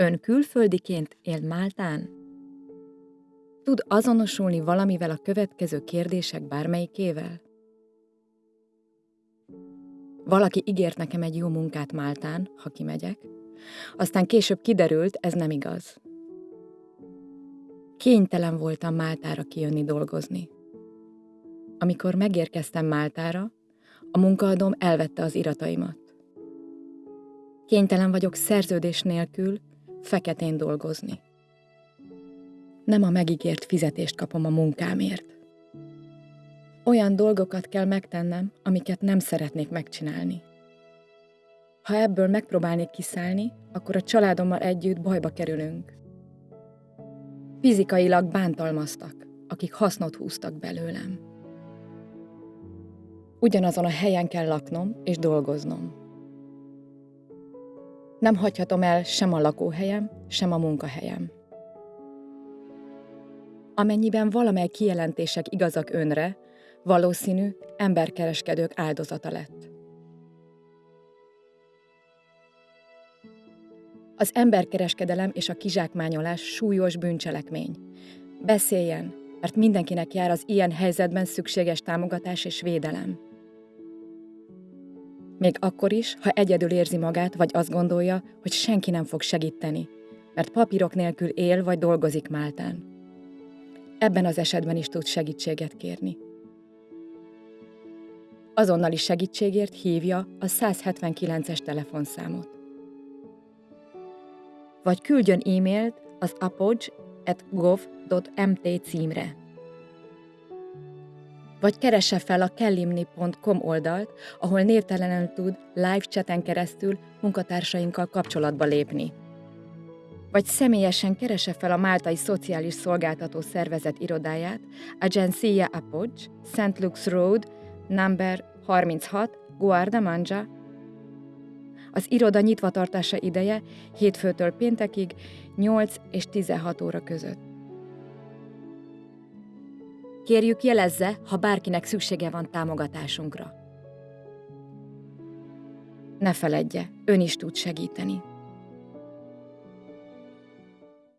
Ön külföldiként él Máltán? Tud azonosulni valamivel a következő kérdések bármelyikével? Valaki ígért nekem egy jó munkát Máltán, ha kimegyek, aztán később kiderült, ez nem igaz. Kénytelen voltam Máltára kijönni dolgozni. Amikor megérkeztem Máltára, a munkaadóm elvette az irataimat. Kénytelen vagyok szerződés nélkül feketén dolgozni. Nem a megígért fizetést kapom a munkámért. Olyan dolgokat kell megtennem, amiket nem szeretnék megcsinálni. Ha ebből megpróbálnék kiszállni, akkor a családommal együtt bajba kerülünk. Fizikailag bántalmaztak, akik hasznot húztak belőlem. Ugyanazon a helyen kell laknom és dolgoznom. Nem hagyhatom el sem a lakóhelyem, sem a munkahelyem. Amennyiben valamely kijelentések igazak önre, valószínű emberkereskedők áldozata lett. Az emberkereskedelem és a kizsákmányolás súlyos bűncselekmény. Beszéljen, mert mindenkinek jár az ilyen helyzetben szükséges támogatás és védelem. Még akkor is, ha egyedül érzi magát, vagy azt gondolja, hogy senki nem fog segíteni, mert papírok nélkül él vagy dolgozik Máltán. Ebben az esetben is tud segítséget kérni. Azonnali segítségért hívja a 179-es telefonszámot. Vagy küldjön e-mailt az apogee.gov.mt címre vagy keresse fel a kellimni.com oldalt, ahol névtelenül tud live chaten keresztül munkatársainkkal kapcsolatba lépni. Vagy személyesen keresse fel a Máltai Szociális Szolgáltató Szervezet irodáját, Agencia Apog, St. Luke's Road, number 36, Guarda Az iroda nyitvatartása ideje hétfőtől péntekig 8 és 16 óra között. Kérjük jelezze, ha bárkinek szüksége van támogatásunkra. Ne feledje, ön is tud segíteni.